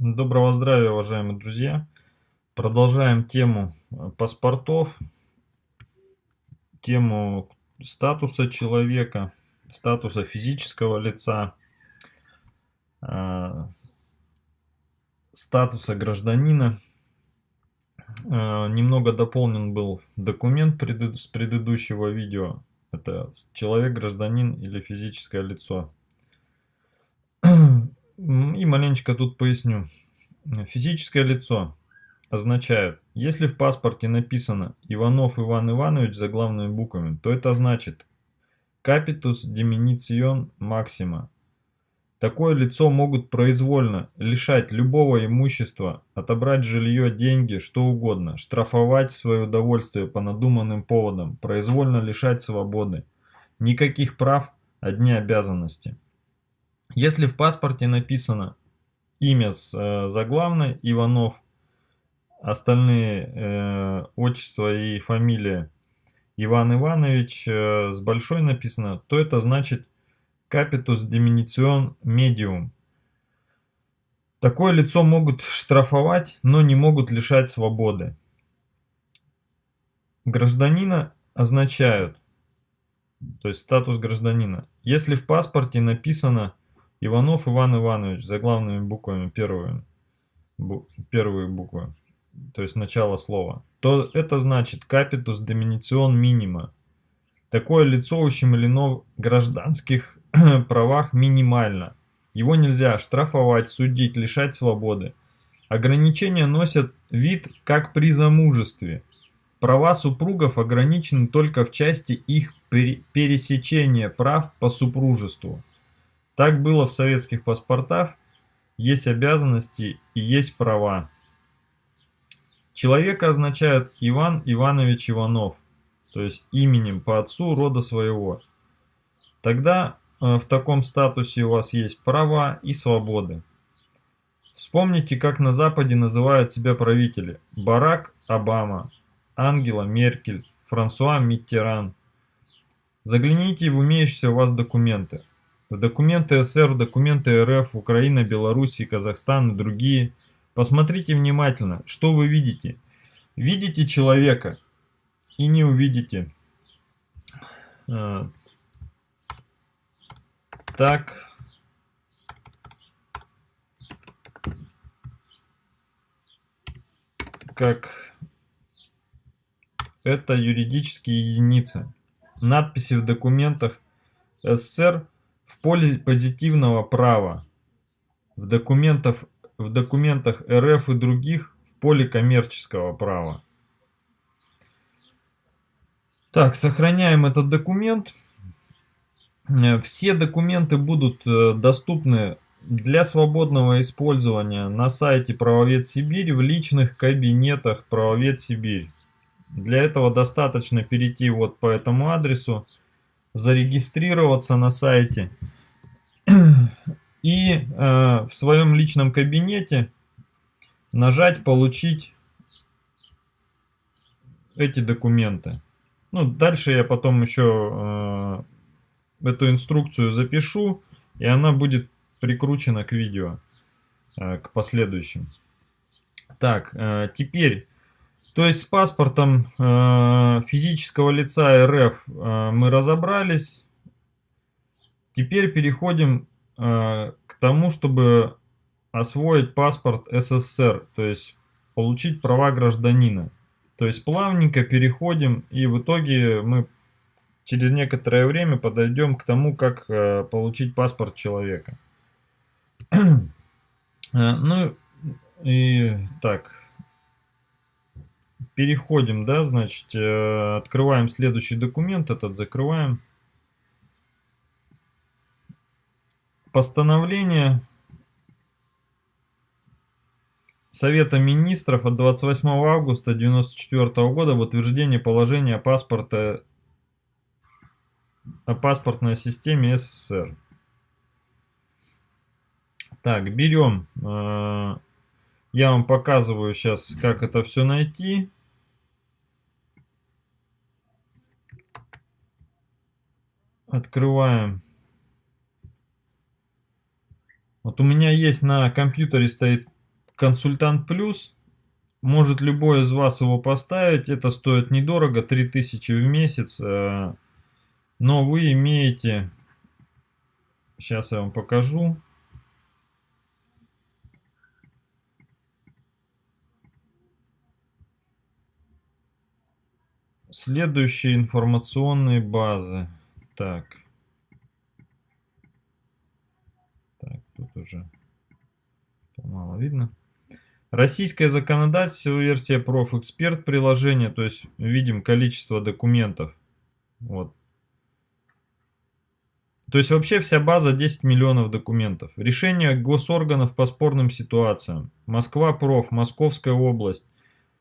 Доброго здравия, уважаемые друзья! Продолжаем тему э, паспортов, тему статуса человека, статуса физического лица, э, статуса гражданина. Э, немного дополнен был документ с предыдущего видео. Это человек, гражданин или физическое лицо. И маленечко тут поясню. Физическое лицо означает, если в паспорте написано Иванов Иван Иванович за главными буквами, то это значит Capitus Diminution Maxima. Такое лицо могут произвольно лишать любого имущества, отобрать жилье, деньги, что угодно, штрафовать свое удовольствие по надуманным поводам, произвольно лишать свободы. Никаких прав, одни обязанности. Если в паспорте написано имя с э, заглавной Иванов, остальные э, отчество и фамилия Иван Иванович э, с большой написано, то это значит Capitus Diminution Medium. Такое лицо могут штрафовать, но не могут лишать свободы. Гражданина означают, то есть статус гражданина. Если в паспорте написано Иванов Иван Иванович, за главными буквами первые, бу, первые буквы, то есть начало слова, то это значит капитус доминицион минима. Такое лицо ущемлено в гражданских правах минимально. Его нельзя штрафовать, судить, лишать свободы. Ограничения носят вид как при замужестве. Права супругов ограничены только в части их пересечения прав по супружеству. Так было в советских паспортах, есть обязанности и есть права. Человека означает Иван Иванович Иванов, то есть именем по отцу рода своего. Тогда э, в таком статусе у вас есть права и свободы. Вспомните, как на Западе называют себя правители. Барак Обама, Ангела Меркель, Франсуа Миттеран. Загляните в имеющиеся у вас документы документы в документы РФ, Украина, Белоруссия, Казахстан и другие. Посмотрите внимательно, что вы видите. Видите человека и не увидите. А, так. Как это юридические единицы. Надписи в документах СССР в поле позитивного права, в, документах, в документах РФ и других в поле коммерческого права. Так, сохраняем этот документ. Э, все документы будут э, доступны для свободного использования на сайте Правовед Сибирь в личных кабинетах Правовед Сибирь. Для этого достаточно перейти вот по этому адресу зарегистрироваться на сайте и э, в своем личном кабинете нажать «Получить эти документы». Ну, дальше я потом еще э, эту инструкцию запишу, и она будет прикручена к видео, э, к последующим. Так, э, теперь то есть с паспортом э, физического лица РФ э, мы разобрались. Теперь переходим э, к тому, чтобы освоить паспорт СССР, то есть получить права гражданина. То есть плавненько переходим и в итоге мы через некоторое время подойдем к тому, как э, получить паспорт человека. Э, ну и так, переходим, да, значит, э, открываем следующий документ, этот закрываем. Постановление Совета Министров от 28 августа 1994 года в утверждение положения паспорта о паспортной системе СССР. Так, берем, э, я вам показываю сейчас, как это все найти. Открываем. Вот у меня есть на компьютере стоит консультант плюс. Может любой из вас его поставить. Это стоит недорого, 3000 в месяц. Э, но вы имеете... Сейчас я вам покажу. Следующие информационные базы. Так. Так, тут уже мало видно. Российское законодательство, версия профэксперт приложение, то есть видим количество документов. Вот. То есть вообще вся база 10 миллионов документов. Решение госорганов по спорным ситуациям. Москва проф, Московская область.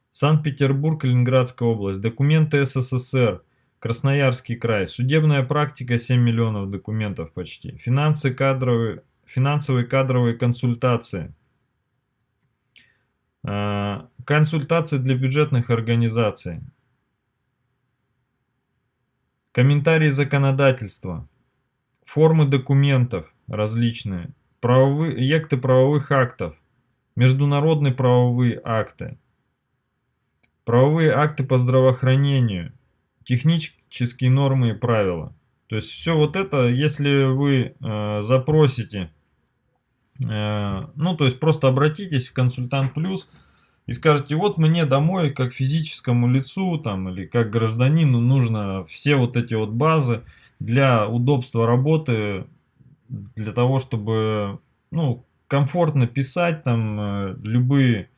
Санкт-Петербург, Ленинградская область, документы СССР, Красноярский край, судебная практика 7 миллионов документов почти, финансы кадровые, финансовые кадровые консультации, а, консультации для бюджетных организаций, комментарии законодательства, формы документов различные, правовые, екты правовых актов, международные правовые акты, правовые акты по здравоохранению, технические нормы и правила. То есть все вот это, если вы э, запросите, э, ну то есть просто обратитесь в консультант плюс и скажете, вот мне домой как физическому лицу там или как гражданину нужно все вот эти вот базы для удобства работы, для того, чтобы ну, комфортно писать там э, любые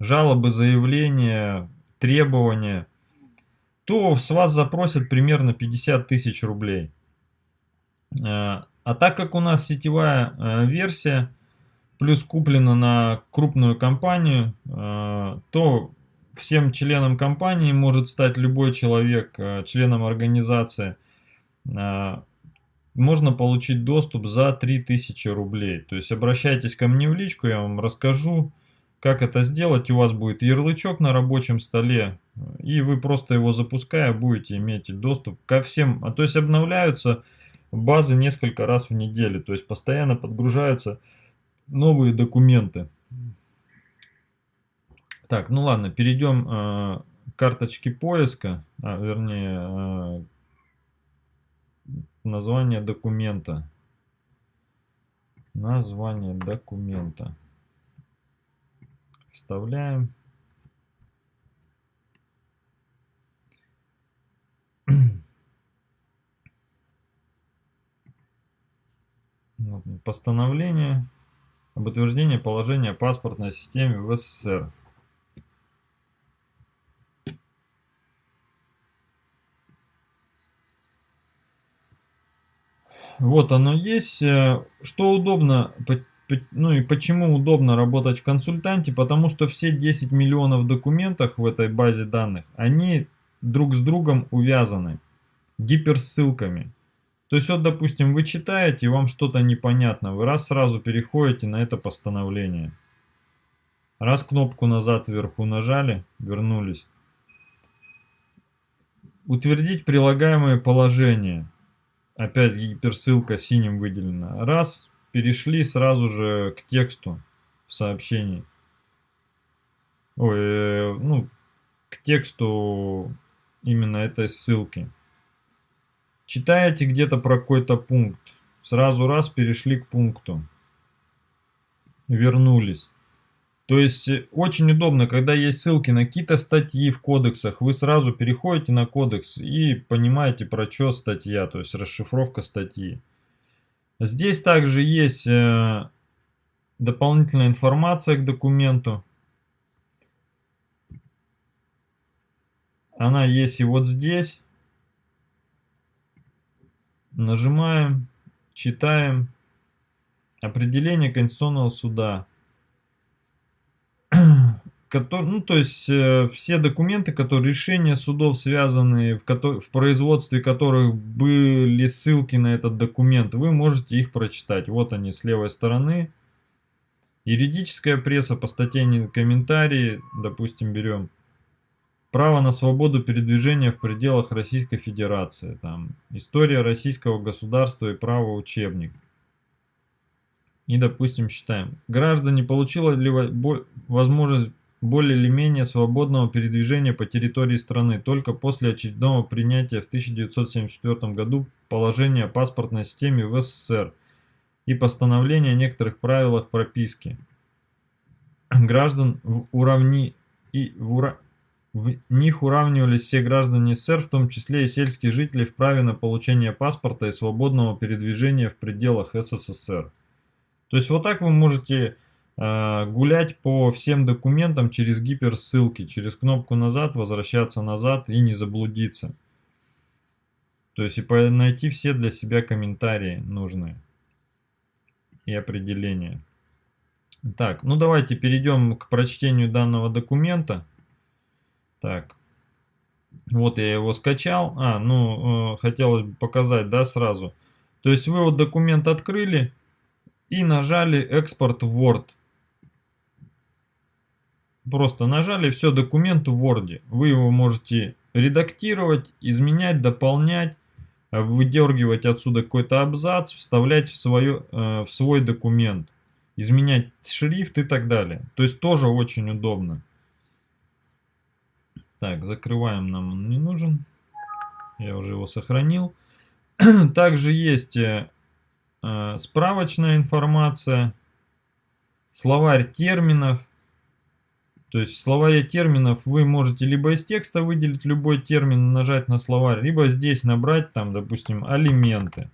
жалобы, заявления, требования, то с вас запросят примерно 50 тысяч рублей. Э, а так как у нас сетевая э, версия, плюс куплена на крупную компанию, э, то всем членам компании может стать любой человек, членом организации. Можно получить доступ за 3000 рублей. То есть обращайтесь ко мне в личку, я вам расскажу, как это сделать? У вас будет ярлычок на рабочем столе, и вы просто его запуская будете иметь доступ ко всем. А то есть обновляются базы несколько раз в неделю, то есть постоянно подгружаются новые документы. Так, ну ладно, перейдем э, к карточке поиска, а, вернее, э, название документа. Название документа. Вставляем. Постановление об утверждении положения паспортной системе в СССР. Вот оно есть. Э, что удобно ну и почему удобно работать в консультанте? Потому что все 10 миллионов документов в этой базе данных, они друг с другом увязаны гиперссылками. То есть вот, допустим, вы читаете, вам что-то непонятно, вы раз сразу переходите на это постановление. Раз кнопку назад вверху нажали, вернулись. Утвердить прилагаемое положение. Опять гиперссылка синим выделена. Раз, перешли сразу же к тексту в сообщении. Ой, э, ну, к тексту именно этой ссылки. Читаете где-то про какой-то пункт. Сразу раз перешли к пункту. Вернулись. То есть э, очень удобно, когда есть ссылки на какие-то статьи в кодексах, вы сразу переходите на кодекс и понимаете про что статья, то есть расшифровка статьи. Здесь также есть э, дополнительная информация к документу. Она есть и вот здесь. Нажимаем, читаем. Определение Конституционного суда который, ну, то есть э, все документы, которые решения судов, связанные в, в производстве которых были ссылки на этот документ, вы можете их прочитать. Вот они с левой стороны. Юридическая пресса по статье комментарии, допустим, берем. Право на свободу передвижения в пределах Российской Федерации. Там, история российского государства и право учебник. И, допустим, считаем. Граждане получила ли возможность более или менее свободного передвижения по территории страны только после очередного принятия в 1974 году положения о паспортной системе в СССР и постановления о некоторых правилах прописки граждан в уравни и в, ура... в них уравнивались все граждане СССР, в том числе и сельские жители, в праве на получение паспорта и свободного передвижения в пределах СССР. То есть вот так вы можете гулять по всем документам через гиперссылки, через кнопку назад, возвращаться назад и не заблудиться. То есть и найти все для себя комментарии нужные и определения. Так, ну давайте перейдем к прочтению данного документа. Так, вот я его скачал. А, ну, э, хотелось бы показать, да, сразу. То есть вы вот документ открыли и нажали экспорт Word. Просто нажали, все, документ в Word. Вы его можете редактировать, изменять, дополнять, выдергивать отсюда какой-то абзац, вставлять в, свое, э, в свой документ изменять шрифт и так далее. То есть тоже очень удобно. Так, закрываем, нам он не нужен. Я уже его сохранил. Также есть э, э, справочная информация, словарь терминов. То есть в словаре терминов вы можете либо из текста выделить любой термин, нажать на словарь, либо здесь набрать там, допустим, алименты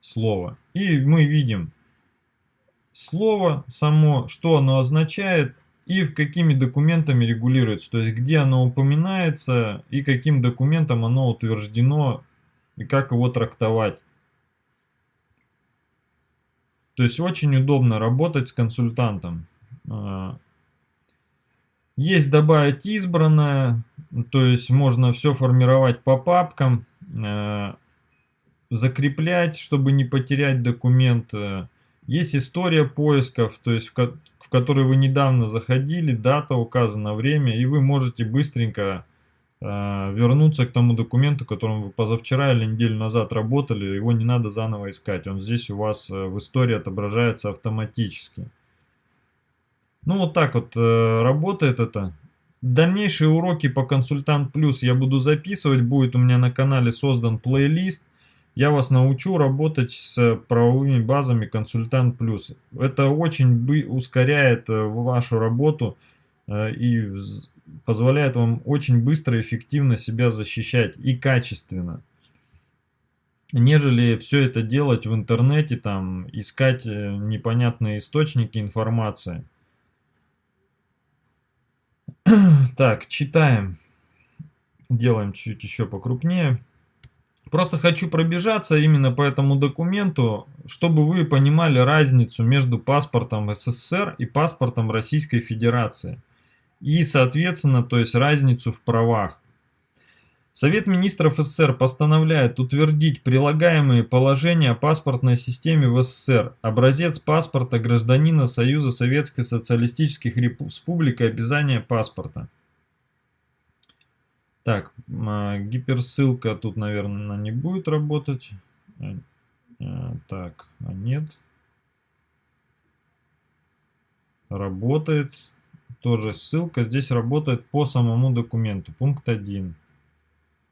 слова. И мы видим, слово само, что оно означает и какими документами регулируется, то есть где оно упоминается и каким документом оно утверждено и как его трактовать. То есть очень удобно работать с консультантом. Есть добавить избранное, то есть можно все формировать по папкам, а, закреплять, чтобы не потерять документ. Есть история поисков, то есть в, ко в которой вы недавно заходили, дата указана, время, и вы можете быстренько э, вернуться к тому документу, которым вы позавчера или неделю назад работали, его не надо заново искать, он здесь у вас э, в истории отображается автоматически. Ну вот так вот э, работает это. Дальнейшие уроки по Консультант Плюс я буду записывать, будет у меня на канале создан плейлист. Я вас научу работать с правовыми базами Консультант Плюс. Это очень ускоряет э, вашу работу э, и позволяет вам очень быстро и эффективно себя защищать и качественно. Нежели все это делать в интернете, там искать э, непонятные источники информации. Так, читаем. Делаем чуть еще покрупнее. Просто хочу пробежаться именно по этому документу, чтобы вы понимали разницу между паспортом СССР и паспортом Российской Федерации. И, соответственно, то есть разницу в правах. Совет министров СССР постановляет утвердить прилагаемые положения о паспортной системе в СССР, образец паспорта гражданина Союза Советских Социалистических Республик и обязание паспорта. Так, а, гиперссылка тут, наверное, не будет работать. Э, э, так, а нет. Работает. Тоже ссылка здесь работает по самому документу. Пункт 1.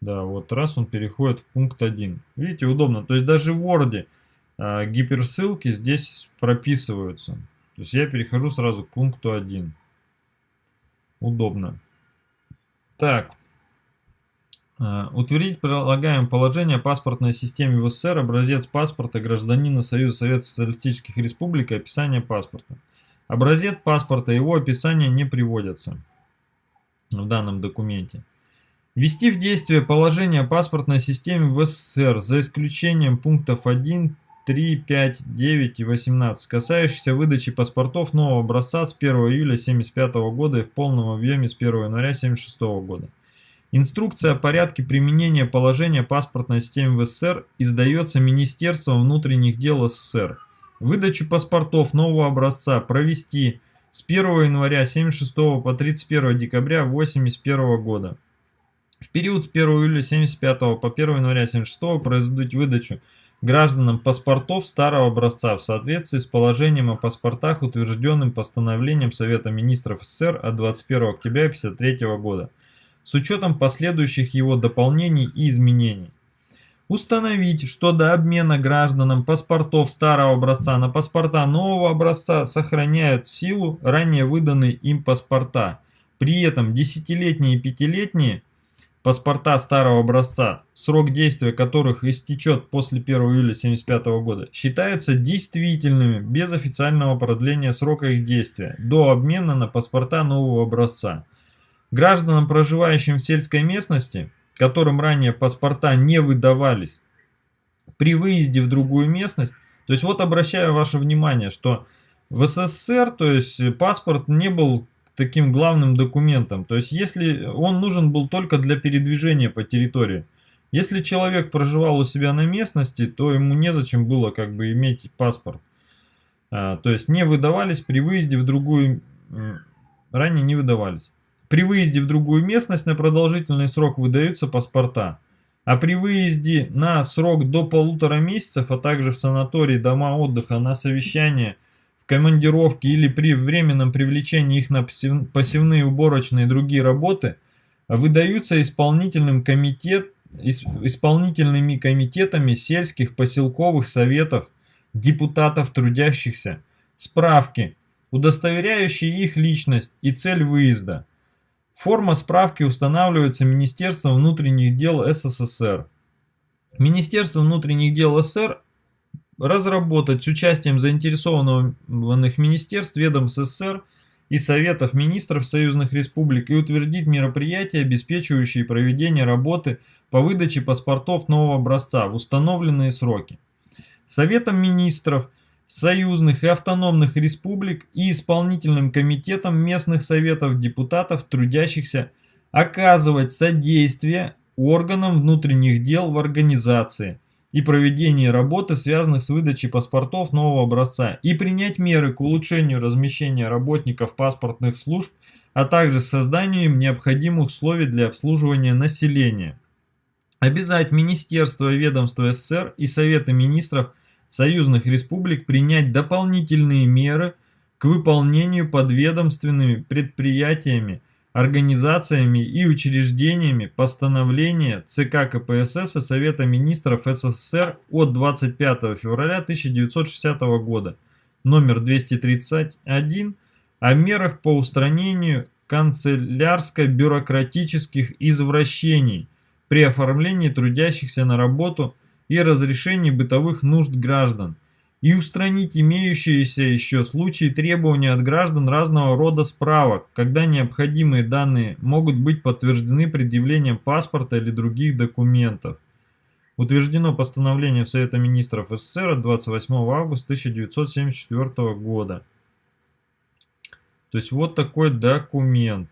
Да, вот раз он переходит в пункт 1. Видите, удобно. То есть даже в Word а, гиперссылки здесь прописываются. То есть я перехожу сразу к пункту 1. Удобно. Так, Э, утвердить прилагаем положение паспортной системе в СССР, образец паспорта гражданина Союза Советских Социалистических Республик и описание паспорта. Образец паспорта и его описание не приводятся в данном документе. Ввести в действие положение о паспортной системе в СССР за исключением пунктов 1, 3, 5, 9 и 18, касающихся выдачи паспортов нового образца с 1 июля 1975 года и в полном объеме с 1 января 1976 года. Инструкция о порядке применения положения паспортной системы в СССР издается Министерством внутренних дел СССР. Выдачу паспортов нового образца провести с 1 января 1976 по 31 декабря 1981 года. В период с 1 июля 1975 по 1 января 1976 производить выдачу гражданам паспортов старого образца в соответствии с положением о паспортах, утвержденным постановлением Совета Министров СССР от 21 октября 1953 года, с учетом последующих его дополнений и изменений. Установить, что до обмена гражданам паспортов старого образца на паспорта нового образца сохраняют силу ранее выданные им паспорта. При этом десятилетние и пятилетние паспорта старого образца, срок действия которых истечет после 1 июля 1975 года, считаются действительными без официального продления срока их действия до обмена на паспорта нового образца. Гражданам, проживающим в сельской местности, которым ранее паспорта не выдавались, при выезде в другую местность, то есть вот обращаю ваше внимание, что в СССР, то есть паспорт не был таким главным документом, то есть если он нужен был только для передвижения по территории. Если человек проживал у себя на местности, то ему незачем было как бы иметь паспорт. А, то есть не выдавались при выезде в другую, ранее не выдавались. При выезде в другую местность на продолжительный срок выдаются паспорта. А при выезде на срок до полутора месяцев, а также в санатории, дома отдыха, на совещание, в командировке или при временном привлечении их на пассивные уборочные и другие работы, выдаются исполнительным комитет, исполнительными комитетами сельских поселковых советов, депутатов трудящихся, справки, удостоверяющие их личность и цель выезда, Форма справки устанавливается Министерством внутренних дел СССР. Министерство внутренних дел СССР разработать с участием заинтересованных министерств, ведомств СССР и Советов министров союзных республик и утвердить мероприятия, обеспечивающие проведение работы по выдаче паспортов нового образца в установленные сроки. Советом министров – союзных и автономных республик и исполнительным комитетом местных советов депутатов, трудящихся, оказывать содействие органам внутренних дел в организации и проведении работы, связанных с выдачей паспортов нового образца, и принять меры к улучшению размещения работников паспортных служб, а также созданию им необходимых условий для обслуживания населения. Обязать Министерство и ведомство СССР и Советы Министров – союзных республик принять дополнительные меры к выполнению подведомственными предприятиями, организациями и учреждениями постановления ЦК КПСС и Совета Министров СССР от 25 февраля 1960 года, номер 231, о мерах по устранению канцелярско-бюрократических извращений при оформлении трудящихся на работу и разрешении бытовых нужд граждан, и устранить имеющиеся еще случаи требования от граждан разного рода справок, когда необходимые данные могут быть подтверждены предъявлением паспорта или других документов. Утверждено постановление Совета Министров СССР от 28 августа 1974 года. То есть вот такой документ.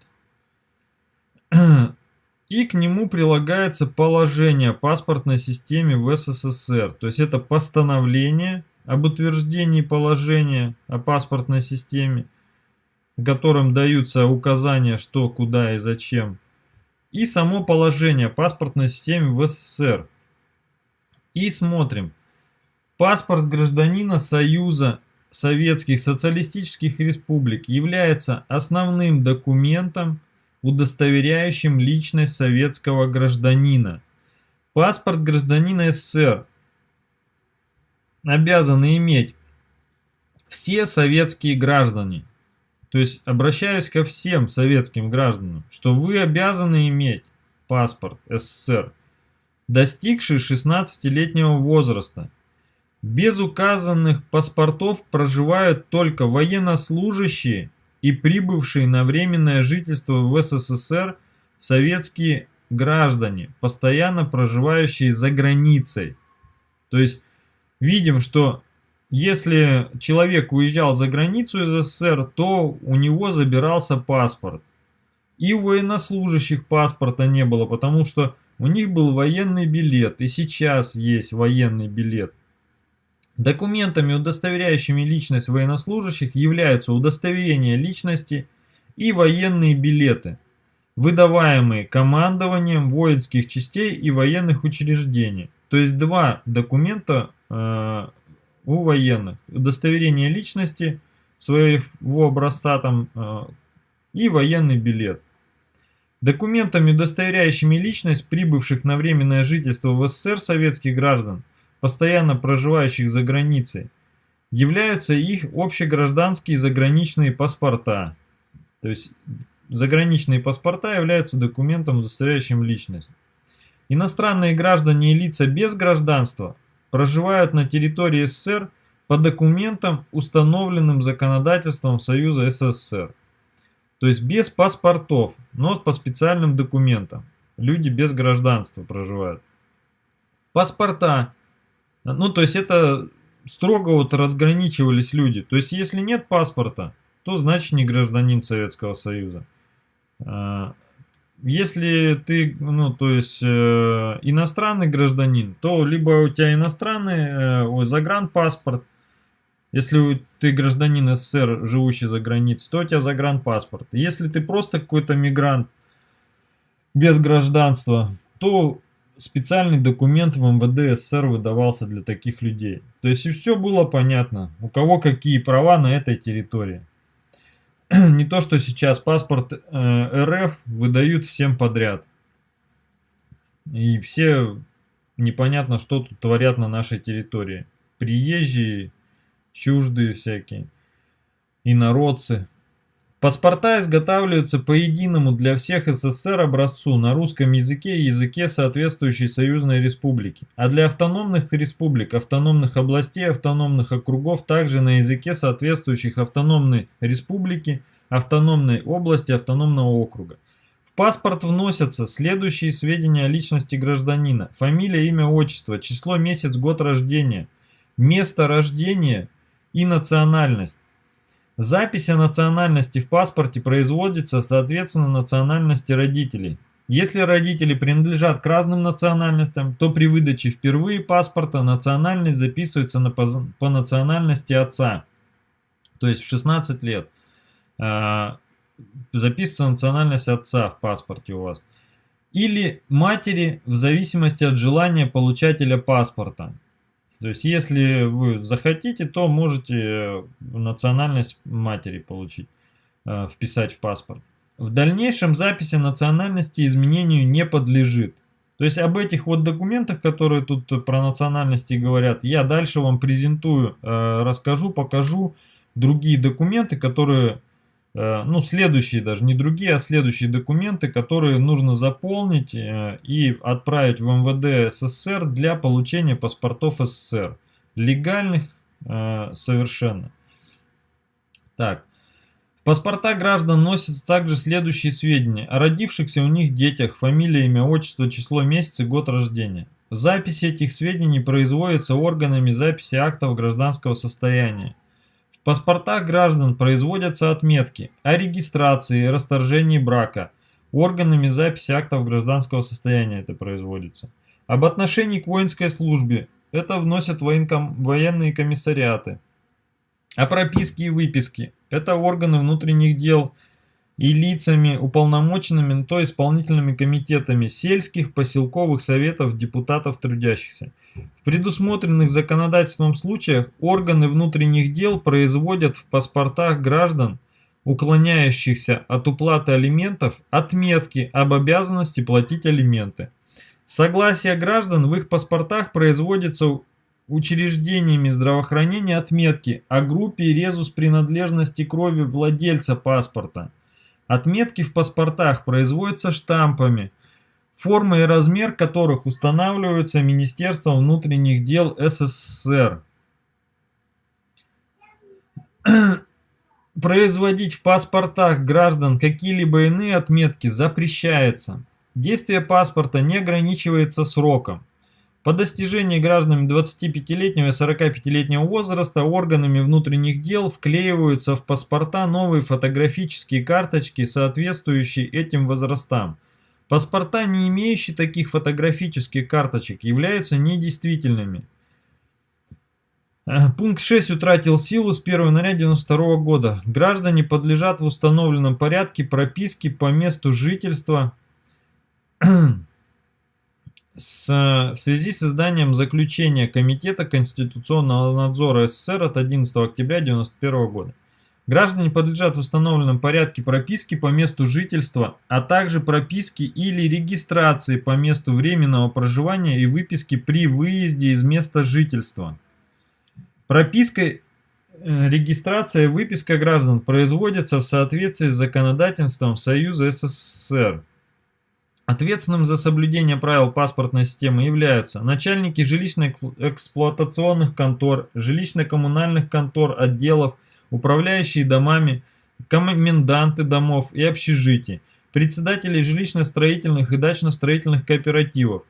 И к нему прилагается положение о паспортной системе в СССР. То есть это постановление об утверждении положения о паспортной системе, в котором даются указания, что, куда и зачем. И само положение о паспортной системе в СССР. И смотрим. Паспорт гражданина Союза Советских Социалистических Республик является основным документом, удостоверяющим личность советского гражданина. Паспорт гражданина СССР обязаны иметь все советские граждане. То есть обращаюсь ко всем советским гражданам, что вы обязаны иметь паспорт СССР, достигший 16-летнего возраста. Без указанных паспортов проживают только военнослужащие и прибывшие на временное жительство в СССР советские граждане, постоянно проживающие за границей. То есть видим, что если человек уезжал за границу из СССР, то у него забирался паспорт. И у военнослужащих паспорта не было, потому что у них был военный билет, и сейчас есть военный билет. Документами, удостоверяющими личность военнослужащих, являются удостоверение личности и военные билеты, выдаваемые командованием воинских частей и военных учреждений. То есть два документа у военных. Удостоверение личности своего образца там э, и военный билет. Документами, удостоверяющими личность прибывших на временное жительство в СССР советских граждан, постоянно проживающих за границей, являются их общегражданские заграничные паспорта. То есть заграничные паспорта являются документом, удостоверяющим личность. Иностранные граждане и лица без гражданства проживают на территории СССР по документам, установленным законодательством Союза СССР. То есть без паспортов, но по специальным документам. Люди без гражданства проживают. Паспорта. Ну, то есть это строго вот разграничивались люди. То есть если нет паспорта, то значит не гражданин Советского Союза. Если ты, ну, то есть э, иностранный гражданин, то либо у тебя иностранный э, загранпаспорт, если ты гражданин СССР, живущий за границей, то у тебя загранпаспорт. Если ты просто какой-то мигрант без гражданства, то специальный документ в МВД СССР выдавался для таких людей. То есть и все было понятно, у кого какие права на этой территории. Не то, что сейчас паспорт э, РФ выдают всем подряд. И все непонятно, что тут творят на нашей территории. Приезжие чуждые всякие, инородцы. Паспорта изготавливаются по единому для всех СССР образцу на русском языке и языке соответствующей союзной республики, а для автономных республик, автономных областей, автономных округов также на языке соответствующих автономной республики, автономной области, автономного округа. В паспорт вносятся следующие сведения о личности гражданина. Фамилия, имя, отчество, число, месяц, год рождения, место рождения – и национальность. Запись о национальности в паспорте производится соответственно национальности родителей. Если родители принадлежат к разным национальностям, то при выдаче впервые паспорта национальность записывается на, по, по национальности отца. То есть в 16 лет э, записывается национальность отца в паспорте у вас. Или матери в зависимости от желания получателя паспорта. То есть, если вы захотите, то можете э, национальность матери получить, э, вписать в паспорт. В дальнейшем записи национальности изменению не подлежит. То есть, об этих вот документах, которые тут про национальности говорят, я дальше вам презентую, э, расскажу, покажу другие документы, которые Э, ну, следующие даже, не другие, а следующие документы, которые нужно заполнить э, и отправить в МВД СССР для получения паспортов СССР. Легальных э, совершенно. Так. В паспорта граждан носятся также следующие сведения о родившихся у них детях, фамилия, имя, отчество, число, месяц и год рождения. Запись этих сведений производится органами записи актов гражданского состояния. В паспортах граждан производятся отметки о регистрации и расторжении брака. Органами записи актов гражданского состояния это производится. Об отношении к воинской службе. Это вносят военком, военные комиссариаты. О прописке и выписке. Это органы внутренних дел и лицами, уполномоченными, то исполнительными комитетами сельских, поселковых советов, депутатов трудящихся. В предусмотренных законодательством случаях органы внутренних дел производят в паспортах граждан, уклоняющихся от уплаты алиментов, отметки об обязанности платить алименты. Согласие граждан в их паспортах производится учреждениями здравоохранения отметки о группе резус принадлежности крови владельца паспорта – Отметки в паспортах производятся штампами, форма и размер которых устанавливаются Министерством внутренних дел СССР. Производить в паспортах граждан какие-либо иные отметки запрещается. Действие паспорта не ограничивается сроком. По достижении гражданами 25-летнего и 45-летнего возраста органами внутренних дел вклеиваются в паспорта новые фотографические карточки, соответствующие этим возрастам. Паспорта, не имеющие таких фотографических карточек, являются недействительными. Э, пункт 6 утратил силу с 1 января 1992 года. Граждане подлежат в установленном порядке прописке по месту жительства с, в связи с изданием заключения Комитета Конституционного надзора СССР от 11 октября 1991 года. Граждане подлежат в установленном порядке прописки по месту жительства, а также прописки или регистрации по месту временного проживания и выписки при выезде из места жительства. Прописка, э, регистрация и выписка граждан производятся в соответствии с законодательством Союза СССР. Ответственным за соблюдение правил паспортной системы являются начальники жилищно-эксплуатационных контор, жилищно-коммунальных контор, отделов, управляющие домами, коменданты домов и общежитий, председатели жилищно-строительных и дачно-строительных кооперативов,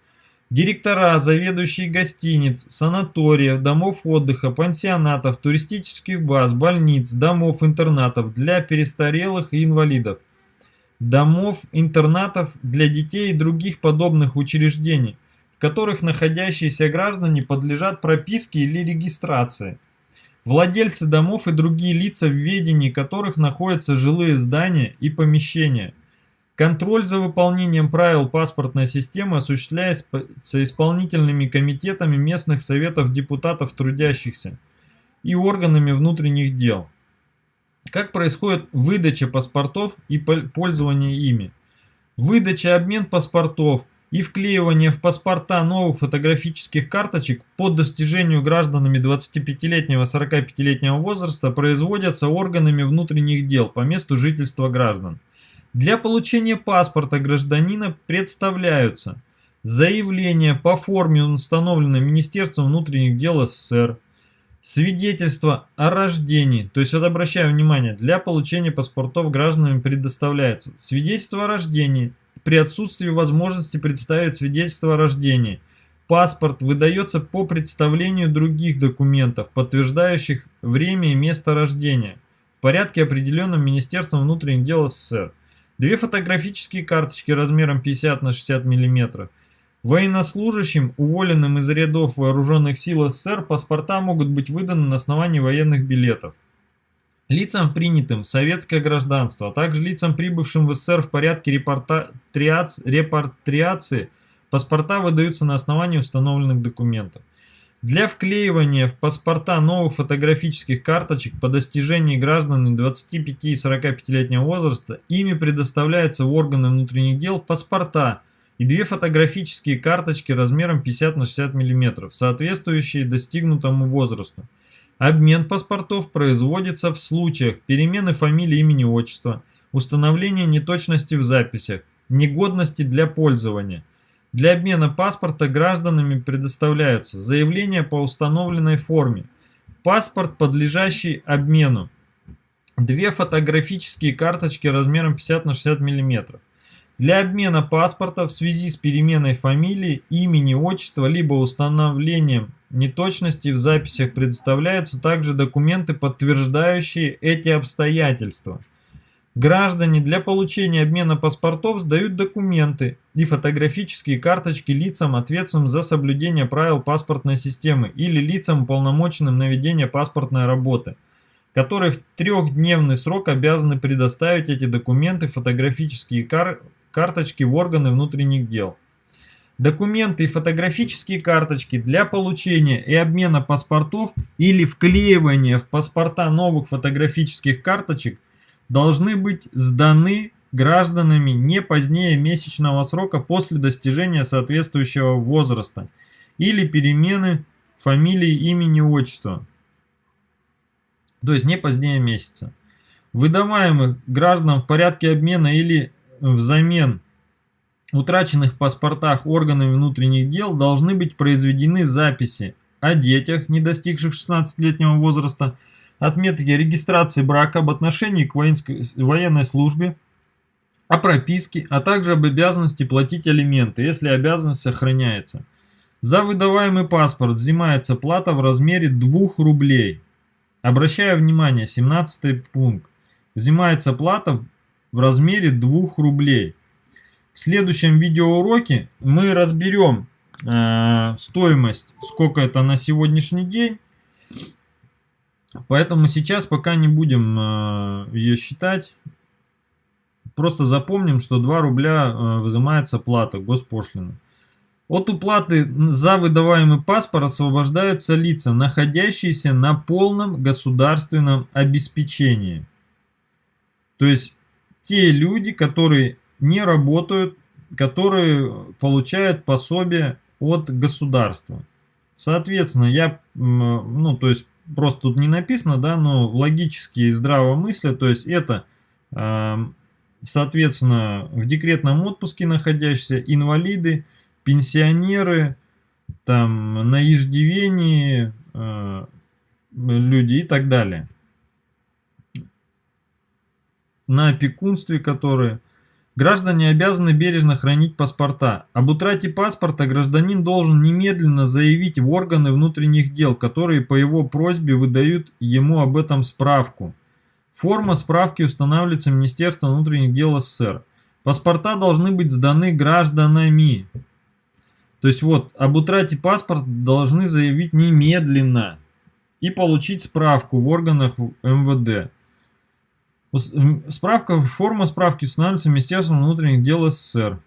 директора, заведующие гостиниц, санаториев, домов отдыха, пансионатов, туристических баз, больниц, домов-интернатов для перестарелых и инвалидов – домов, интернатов для детей и других подобных учреждений, в которых находящиеся граждане подлежат прописке или регистрации. Владельцы домов и другие лица, в ведении которых находятся жилые здания и помещения. Контроль за выполнением правил паспортной системы осуществляется исполнительными комитетами местных советов депутатов трудящихся и органами внутренних дел. Как происходит выдача паспортов и пользование ими? Выдача, обмен паспортов и вклеивание в паспорта новых фотографических карточек по достижению гражданами 25-летнего 45-летнего возраста производятся органами внутренних дел по месту жительства граждан. Для получения паспорта гражданина представляются заявление по форме, установленной Министерством внутренних дел СССР, Свидетельство о рождении, то есть вот обращаю внимание, для получения паспортов гражданам предоставляется свидетельство о рождении при отсутствии возможности представить свидетельство о рождении. Паспорт выдается по представлению других документов, подтверждающих время и место рождения, в порядке определенном Министерством внутренних дел СССР. Две фотографические карточки размером 50 на 60 миллиметров – Военнослужащим, уволенным из рядов вооруженных сил СССР, паспорта могут быть выданы на основании военных билетов. Лицам, принятым в советское гражданство, а также лицам, прибывшим в СССР в порядке репатриации, паспорта выдаются на основании установленных документов. Для вклеивания в паспорта новых фотографических карточек по достижении гражданами 25 и 45-летнего возраста ими предоставляются в органы внутренних дел паспорта – и две фотографические карточки размером 50 на 60 мм, соответствующие достигнутому возрасту. Обмен паспортов производится в случаях перемены фамилии, имени, отчества, установления неточности в записях, негодности для пользования. Для обмена паспорта гражданами предоставляются заявления по установленной форме, паспорт, подлежащий обмену, две фотографические карточки размером 50 на 60 мм, для обмена паспорта в связи с переменой фамилии, имени, отчества, либо установлением неточности в записях предоставляются также документы, подтверждающие эти обстоятельства. Граждане для получения обмена паспортов сдают документы и фотографические карточки лицам, ответственным за соблюдение правил паспортной системы или лицам, уполномоченным на ведение паспортной работы, которые в трехдневный срок обязаны предоставить эти документы, фотографические карточки, карточки в органы внутренних дел. Документы и фотографические карточки для получения и обмена паспортов или вклеивания в паспорта новых фотографических карточек должны быть сданы гражданами не позднее месячного срока после достижения соответствующего возраста или перемены фамилии, имени, отчества. То есть не позднее месяца. Выдаваемых гражданам в порядке обмена или взамен утраченных паспортах органами внутренних дел должны быть произведены записи о детях, не достигших 16-летнего возраста, отметки регистрации брака, об отношении к воинской, военной службе, о прописке, а также об обязанности платить алименты, если обязанность сохраняется. За выдаваемый паспорт взимается плата в размере 2 рублей. Обращаю внимание, 17 пункт. Взимается плата в размере 2 рублей. В следующем видеоуроке мы разберем э, стоимость, сколько это на сегодняшний день. Поэтому сейчас пока не будем э, ее считать. Просто запомним, что 2 рубля э, взимается плата, госпошлина. От уплаты за выдаваемый паспорт освобождаются лица, находящиеся на полном государственном обеспечении. То есть те люди, которые не работают, которые получают пособие от государства. Соответственно, я, ну, то есть, просто тут не написано, да, но логически и здраво мысля, то есть, это, соответственно, в декретном отпуске находящиеся инвалиды, пенсионеры, там, на иждивении э, люди и так далее. На опекунстве, которые... Граждане обязаны бережно хранить паспорта. Об утрате паспорта гражданин должен немедленно заявить в органы внутренних дел, которые по его просьбе выдают ему об этом справку. Форма справки устанавливается Министерством внутренних дел СССР. Паспорта должны быть сданы гражданами. То есть вот, об утрате паспорта должны заявить немедленно и получить справку в органах МВД. Справка, форма справки устанавливается Министерством внутренних дел СССР.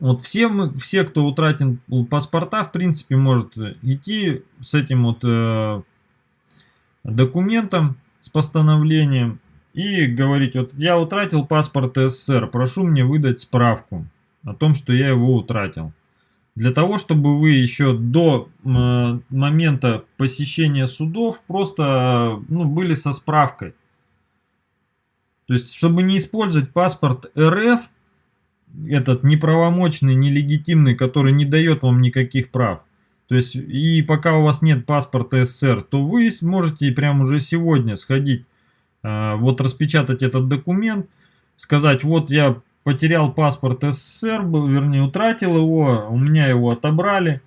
Вот все, мы, все, кто утратил паспорта, в принципе, может идти с этим вот э, документом, с постановлением и говорить, вот я утратил паспорт СССР, прошу мне выдать справку о том, что я его утратил. Для того, чтобы вы еще до э, момента посещения судов просто ну, были со справкой. То есть, чтобы не использовать паспорт РФ, этот неправомочный, нелегитимный, который не дает вам никаких прав. То есть, и пока у вас нет паспорта СССР, то вы можете прямо уже сегодня сходить, э, вот распечатать этот документ, сказать, вот я потерял паспорт СССР, вернее утратил его, у меня его отобрали,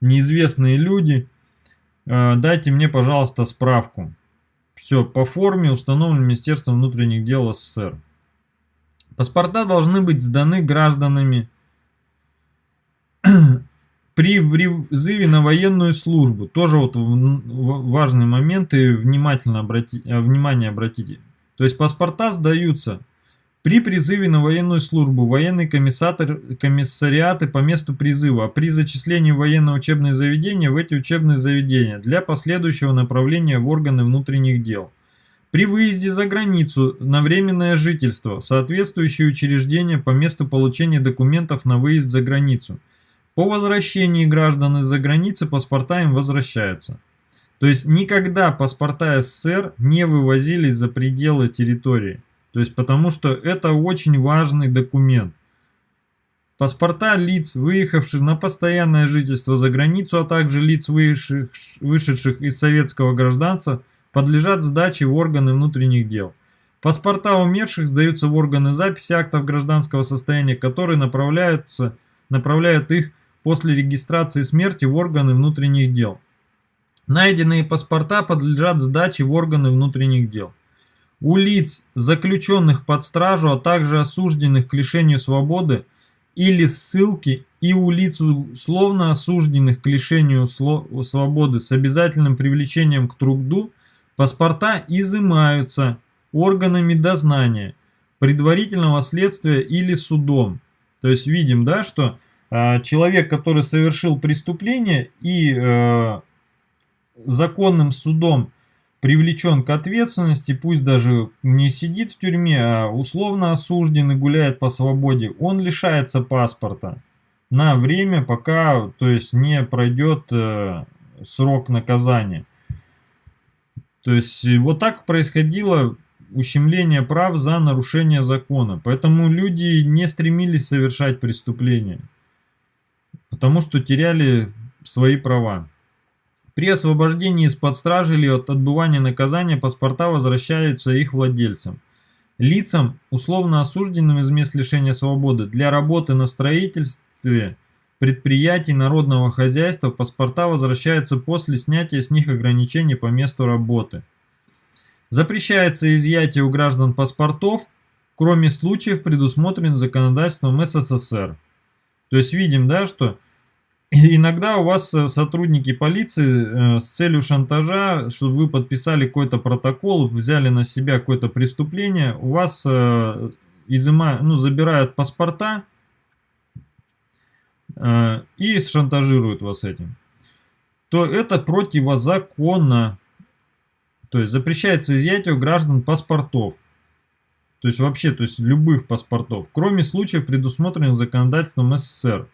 неизвестные люди, э, дайте мне, пожалуйста, справку. Все, по форме установлен Министерством внутренних дел СССР. Паспорта должны быть сданы гражданами при призыве на военную службу. Тоже вот важный момент и внимательно обрати, э, внимание обратите. То есть паспорта сдаются при призыве на военную службу военные комиссариаты по месту призыва, а при зачислении в военное учебное заведение в эти учебные заведения для последующего направления в органы внутренних дел. При выезде за границу на временное жительство соответствующие учреждения по месту получения документов на выезд за границу. По возвращении граждан из-за границы паспорта им возвращаются. То есть никогда паспорта СССР не вывозились за пределы территории. То есть потому что это очень важный документ. Паспорта лиц, выехавших на постоянное жительство за границу, а также лиц, вышедших из советского гражданства, подлежат сдаче в органы внутренних дел. Паспорта умерших сдаются в органы записи актов гражданского состояния, которые направляются, направляют их после регистрации смерти в органы внутренних дел. Найденные паспорта подлежат сдаче в органы внутренних дел у лиц, заключенных под стражу, а также осужденных к лишению свободы или ссылки и у лиц, условно осужденных к лишению свободы с обязательным привлечением к труду, паспорта изымаются органами дознания, предварительного следствия или судом. То есть видим, да, что э, человек, который совершил преступление и э, законным судом привлечен к ответственности, пусть даже не сидит в тюрьме, а условно осужден и гуляет по свободе, он лишается паспорта на время, пока то есть, не пройдет э, срок наказания. То есть вот так происходило ущемление прав за нарушение закона. Поэтому люди не стремились совершать преступления, потому что теряли свои права. При освобождении из-под стражи или от отбывания наказания паспорта возвращаются их владельцам. Лицам, условно осужденным из мест лишения свободы, для работы на строительстве предприятий народного хозяйства паспорта возвращаются после снятия с них ограничений по месту работы. Запрещается изъятие у граждан паспортов, кроме случаев, предусмотренных законодательством СССР. То есть видим, да, что Иногда у вас э, сотрудники полиции э, с целью шантажа, чтобы вы подписали какой-то протокол, взяли на себя какое-то преступление, у вас э, изыма, ну, забирают паспорта, и шантажируют вас этим, то это противозаконно. То есть запрещается изъятие у граждан паспортов. То есть вообще, то есть любых паспортов, кроме случаев, предусмотренных законодательством СССР.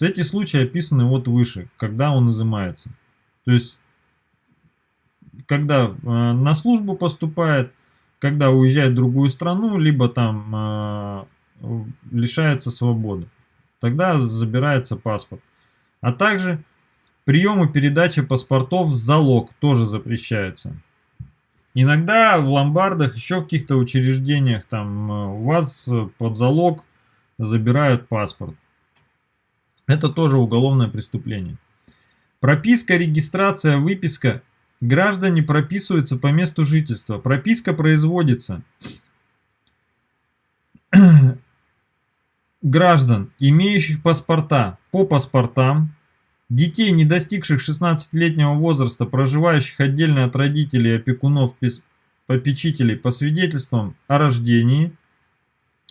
Эти случаи описаны вот выше, когда он изымается. То есть, когда э, на службу поступает, когда уезжает в другую страну, либо там э, лишается свободы. Тогда забирается паспорт. А также прием и передача паспортов в залог тоже запрещается. Иногда в ломбардах, еще в каких-то учреждениях, там э, у вас э, под залог забирают паспорт. Это тоже уголовное преступление. Прописка, регистрация, выписка. Граждане прописываются по месту жительства. Прописка производится граждан, имеющих паспорта по паспортам, детей, не достигших 16-летнего возраста, проживающих отдельно от родителей, опекунов, попечителей по свидетельствам о рождении,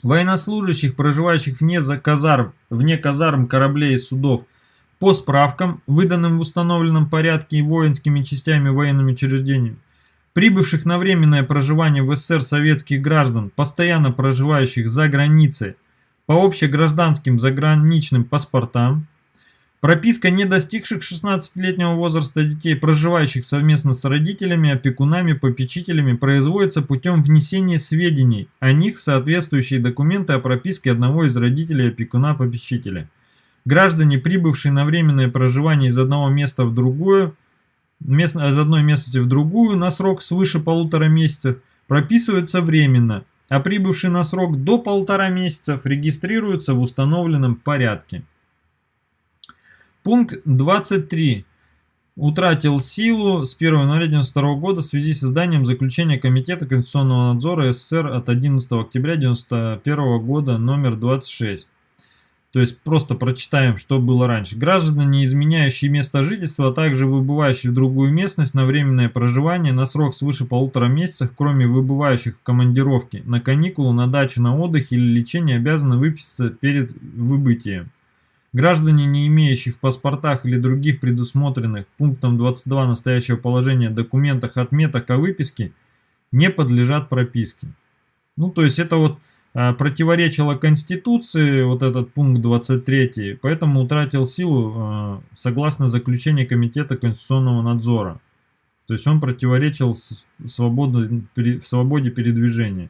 военнослужащих, проживающих вне казарм, вне казарм кораблей и судов, по справкам, выданным в установленном порядке и воинскими частями военными учреждениями, прибывших на временное проживание в СССР советских граждан, постоянно проживающих за границей, по общегражданским заграничным паспортам, Прописка не достигших 16-летнего возраста детей, проживающих совместно с родителями, опекунами, попечителями, производится путем внесения сведений о них в соответствующие документы о прописке одного из родителей опекуна-попечителя. Граждане, прибывшие на временное проживание из одного места в другую, мест, из одной местности в другую на срок свыше полутора месяцев, прописываются временно, а прибывшие на срок до полтора месяцев регистрируются в установленном порядке. Пункт 23 утратил силу с 1 января 1992 года в связи с изданием заключения Комитета Конституционного надзора СССР от 11 октября 1991 года номер 26. То есть просто прочитаем, что было раньше. Граждане, изменяющие место жительства, а также выбывающие в другую местность на временное проживание на срок свыше полутора месяцев, кроме выбывающих в командировке, на каникулы, на дачу, на отдых или лечение, обязаны выписаться перед выбытием. Граждане, не имеющие в паспортах или других предусмотренных пунктом 22 настоящего положения документах отметок о выписке, не подлежат прописке. Ну, то есть это вот а, противоречило Конституции, вот этот пункт 23, поэтому утратил силу а, согласно заключению Комитета Конституционного надзора. То есть он противоречил свободу, в свободе передвижения.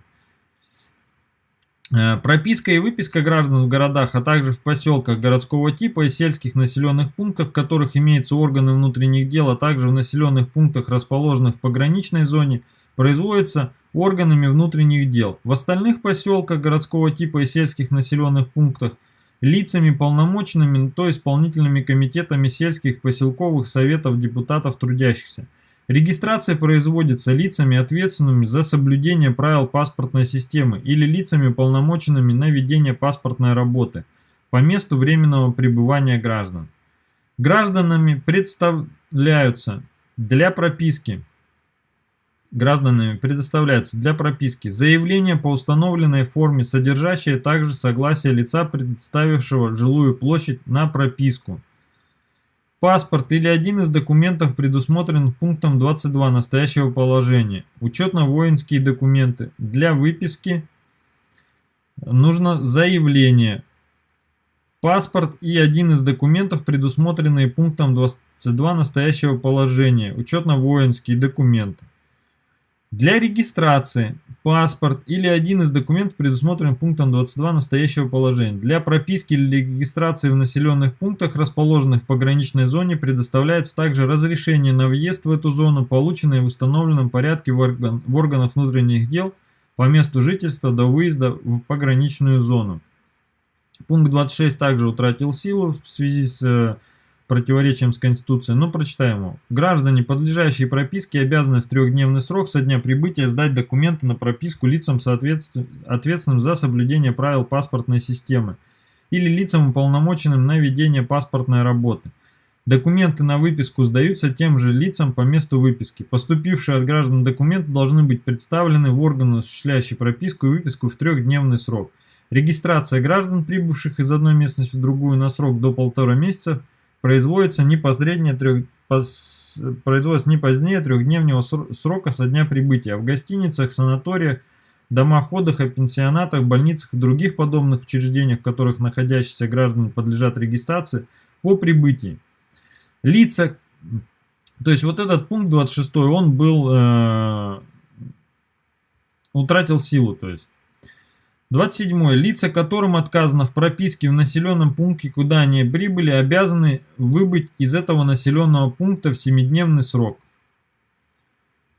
Э, прописка и выписка граждан в городах, а также в поселках городского типа и сельских населенных пунктах, в которых имеются органы внутренних дел, а также в населенных пунктах, расположенных в пограничной зоне, производится органами внутренних дел. В остальных поселках городского типа и сельских населенных пунктах лицами полномочными, то исполнительными комитетами сельских поселковых советов депутатов трудящихся – Регистрация производится лицами, ответственными за соблюдение правил паспортной системы или лицами, полномоченными на ведение паспортной работы по месту временного пребывания граждан. Гражданами представляются для прописки гражданами предоставляется для прописки заявление по установленной форме, содержащее также согласие лица, представившего жилую площадь на прописку, Паспорт или один из документов предусмотрен пунктом 22 настоящего положения. Учетно-воинские документы. Для выписки нужно заявление. Паспорт и один из документов, предусмотренные пунктом 22 настоящего положения. Учетно-воинские документы. Для регистрации паспорт или один из документов, предусмотренных пунктом 22 настоящего положения. Для прописки или регистрации в населенных пунктах, расположенных в пограничной зоне, предоставляется также разрешение на въезд в эту зону, полученное в установленном порядке в, орган, в органах внутренних дел по месту жительства до выезда в пограничную зону. Пункт 26 также утратил силу в связи с э, противоречием с Конституцией, но прочитаем его. Граждане, подлежащие прописке, обязаны в трехдневный срок со дня прибытия сдать документы на прописку лицам, ответственным за соблюдение правил паспортной системы или лицам, уполномоченным на ведение паспортной работы. Документы на выписку сдаются тем же лицам по месту выписки. Поступившие от граждан документы должны быть представлены в органы, осуществляющие прописку и выписку в трехдневный срок. Регистрация граждан, прибывших из одной местности в другую на срок до полтора месяца, производится не позднее, трех, пос, производится не позднее трехдневного срока со дня прибытия. В гостиницах, санаториях, домах отдыха, пенсионатах, больницах и других подобных учреждениях, в которых находящиеся граждане подлежат регистрации по прибытии. Лица, то есть вот этот пункт 26, он был, э, утратил силу, то есть. 27. Лица, которым отказано в прописке в населенном пункте, куда они прибыли, обязаны выбыть из этого населенного пункта в 7-дневный срок.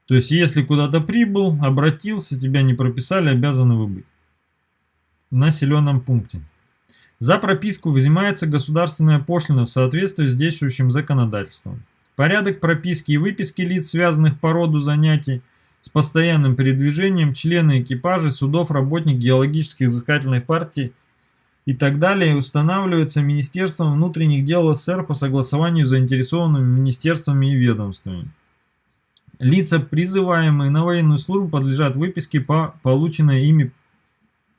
То есть, если куда-то прибыл, обратился, тебя не прописали, обязаны выбыть в населенном пункте. За прописку взимается государственная пошлина в соответствии с действующим законодательством. Порядок прописки и выписки лиц, связанных по роду занятий, с постоянным передвижением, члены экипажей, судов, работник геологических изыскательных партий и так далее устанавливается Министерством внутренних дел СССР по согласованию с заинтересованными министерствами и ведомствами. Лица, призываемые на военную службу, подлежат выписке по полученной ими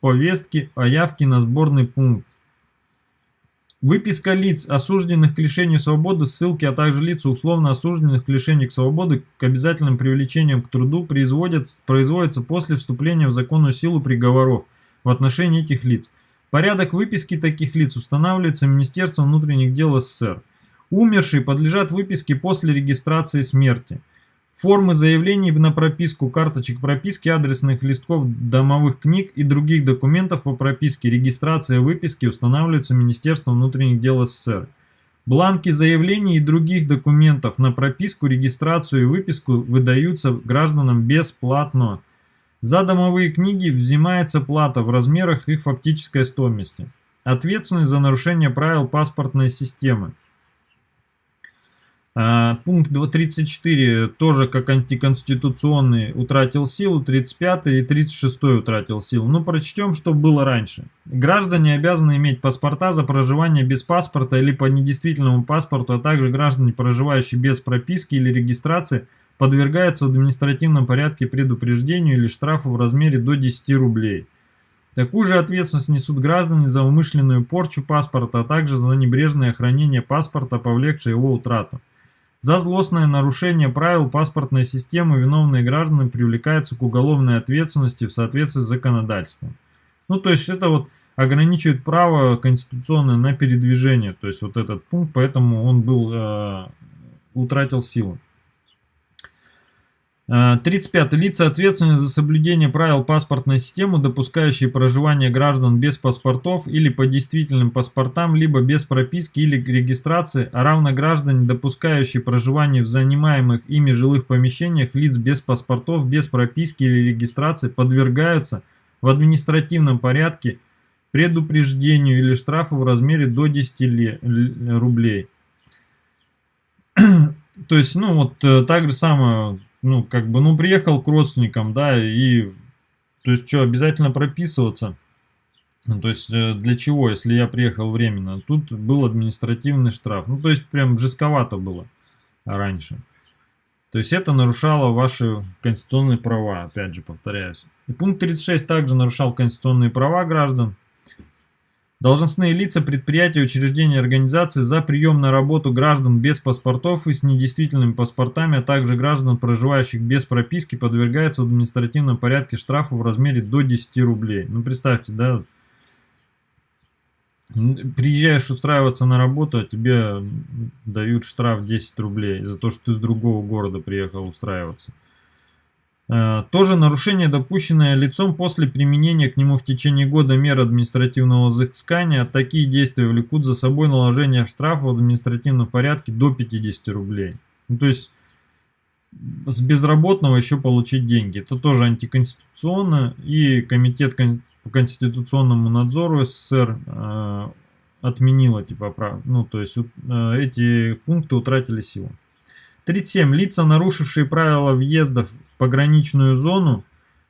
повестке о явке на сборный пункт. Выписка лиц, осужденных к лишению свободы, ссылки, а также лиц, условно осужденных к лишению свободы, к обязательным привлечениям к труду производится после вступления в законную силу приговоров в отношении этих лиц. Порядок выписки таких лиц устанавливается Министерством внутренних дел СССР. Умершие подлежат выписке после регистрации смерти. Формы заявлений на прописку, карточек прописки, адресных листков домовых книг и других документов по прописке, регистрация выписки устанавливаются Министерством внутренних дел СССР. Бланки заявлений и других документов на прописку, регистрацию и выписку выдаются гражданам бесплатно. За домовые книги взимается плата в размерах их фактической стоимости. Ответственность за нарушение правил паспортной системы. А, пункт 34 тоже как антиконституционный утратил силу, 35 и 36 утратил силу. Ну прочтем, что было раньше. Граждане обязаны иметь паспорта за проживание без паспорта или по недействительному паспорту, а также граждане, проживающие без прописки или регистрации, подвергаются в административном порядке предупреждению или штрафу в размере до 10 рублей. Такую же ответственность несут граждане за умышленную порчу паспорта, а также за небрежное хранение паспорта, повлекшее его утрату. За злостное нарушение правил паспортной системы виновные граждане привлекаются к уголовной ответственности в соответствии с законодательством. Ну, то есть это вот ограничивает право конституционное на передвижение, то есть вот этот пункт, поэтому он был, э, утратил силу. 35. Э, Лица, ответственные за соблюдение правил паспортной системы, допускающие проживание граждан без паспортов или по действительным паспортам, либо без прописки или регистрации, а равно граждане, допускающие проживание в занимаемых ими жилых помещениях лиц без паспортов, без прописки или регистрации, подвергаются в административном порядке предупреждению или штрафу в размере до 10 рублей. То есть, ну вот э, так же самое ну, как бы, ну, приехал к родственникам, да, и, то есть, что, обязательно прописываться? Ну, то есть, э, для чего, если я приехал временно? Тут был административный штраф. Ну, то есть, прям жестковато было раньше. То есть, это нарушало ваши конституционные права, опять же, повторяюсь. И пункт 36 также нарушал конституционные права граждан. Должностные лица предприятия, учреждения, организации за прием на работу граждан без паспортов и с недействительными паспортами, а также граждан, проживающих без прописки, подвергаются в административном порядке штрафу в размере до 10 рублей. Ну, представьте, да, приезжаешь устраиваться на работу, а тебе дают штраф 10 рублей за то, что ты с другого города приехал устраиваться. Э, тоже нарушение, допущенное лицом после применения к нему в течение года мер административного взыскания. Такие действия влекут за собой наложение штрафа в административном порядке до 50 рублей. Ну, то есть с безработного еще получить деньги. Это тоже антиконституционно. И Комитет по конституционному надзору СССР э, отменила типа прав. Ну, то есть э, эти пункты утратили силу. 37. Лица, нарушившие правила въезда в пограничную зону,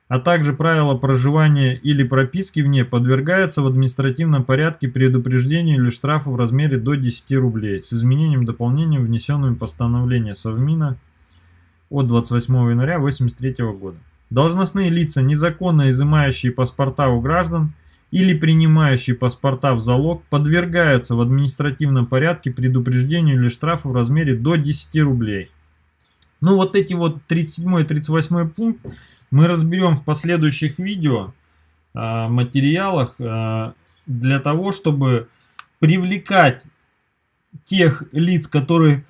а также правила проживания или прописки в ней, подвергаются в административном порядке предупреждению или штрафу в размере до 10 рублей с изменением дополнением, внесенным постановлением Совмина от 28 января 1983 года. Должностные лица, незаконно изымающие паспорта у граждан или принимающие паспорта в залог подвергаются в административном порядке предупреждению или штрафу в размере до 10 рублей. Ну вот эти вот 37 и 38 пункт мы разберем в последующих видео, э, материалах, э, для того, чтобы привлекать тех лиц, которые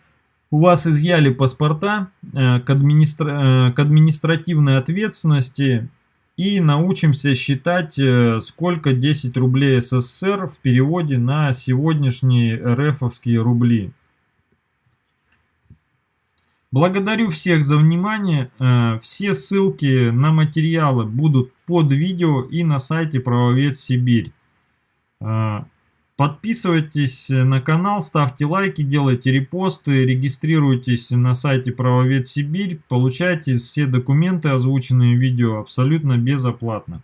у вас изъяли паспорта э, к, администра... к административной ответственности и научимся считать, сколько 10 рублей СССР в переводе на сегодняшние РФовские рубли. Благодарю всех за внимание. Э, все ссылки на материалы будут под видео и на сайте Правовед Сибирь. Э, подписывайтесь на канал, ставьте лайки, делайте репосты, регистрируйтесь на сайте Правовед Сибирь, получайте все документы, озвученные в видео, абсолютно безоплатно.